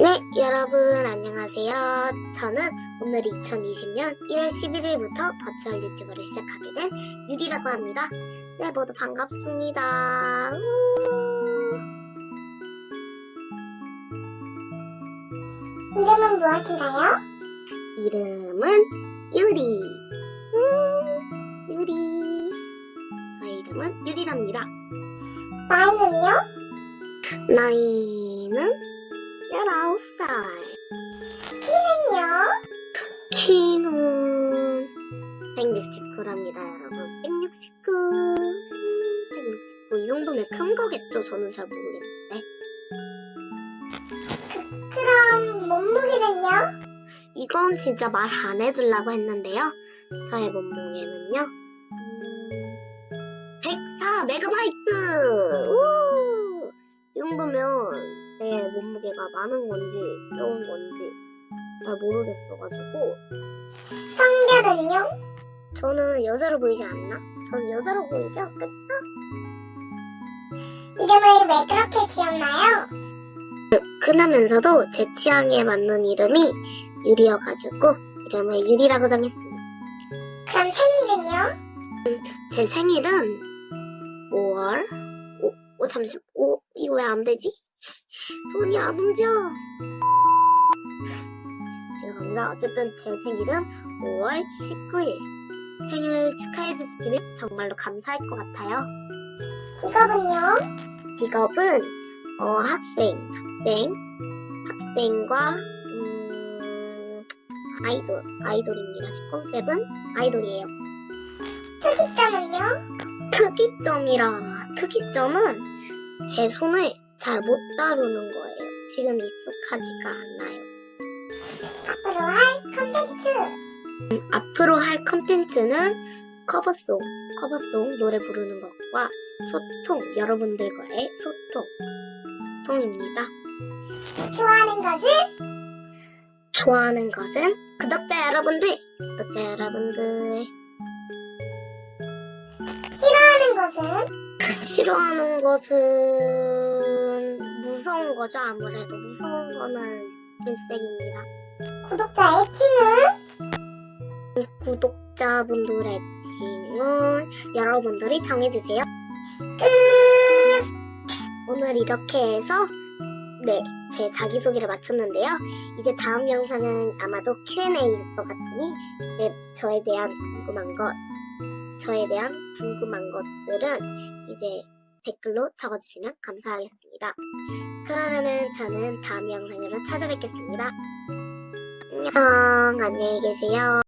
네, 여러분 안녕하세요. 저는 오늘 2020년 1월 11일부터 버추얼 유튜버를 시작하게 된 유리라고 합니다. 네, 모두 반갑습니다. 우! 이름은 무엇인가요? 이름은 유리. 음, 유리. 저의 이름은 유리랍니다. 나이는요? 나이는 19살. 키는요? 키는 169랍니다, 여러분. 169. 169. 이 정도면 큰 거겠죠? 저는 잘 모르겠는데. 그럼 몸무게는요? 이건 진짜 말 안 해주려고 했는데요. 저의 몸무게는요. 음, 104 메가바이트! 무게가 많은 건지 적은 건지 잘 모르겠어가지고 성별은요? 저는 여자로 보이지 않나? 저는 여자로 보이죠? 끝? 이름을 왜 그렇게 지었나요? 흔하면서도 제 취향에 맞는 이름이 유리여가지고 이름을 유리라고 정했습니다. 그럼 생일은요? 제 생일은 5월 5, 오 잠시 5 이거 왜 안 되지? 손이 안 움직여. 죄송합니다. 어쨌든 제 생일은 5월 19일. 생일 축하해 주시면 정말로 감사할 것 같아요. 직업은요? 직업은 어, 학생, 학생, 학생과 음, 아이돌, 아이돌입니다. 제 컨셉은 아이돌이에요. 특이점은요? 특이점이라 특이점은 제 손을 잘 못 다루는 거예요. 지금 익숙하지가 않아요. 앞으로 할 컨텐츠 앞으로 할 컨텐츠는 커버송, 커버송 노래 부르는 것과 소통, 여러분들과의 소통, 소통입니다. 좋아하는 것은? 좋아하는 것은 구독자 여러분들, 구독자 여러분들 싫어하는 것은? 싫어하는 것은 무서운 거죠 아무래도 무서운 거는 일색입니다. 구독자 애칭은? 구독자분들의 팀은 여러분들이 정해주세요. 오늘 이렇게 해서 네, 제 자기소개를 마쳤는데요. 이제 다음 영상은 아마도 Q&A일 것 같으니 네, 저에 대한 궁금한 것, 저에 대한 궁금한 것들은 이제 댓글로 적어주시면 감사하겠 습니다. 그러면은 저는 다음 영상으로 찾아뵙겠습니다. 안녕, 안녕히 계세요.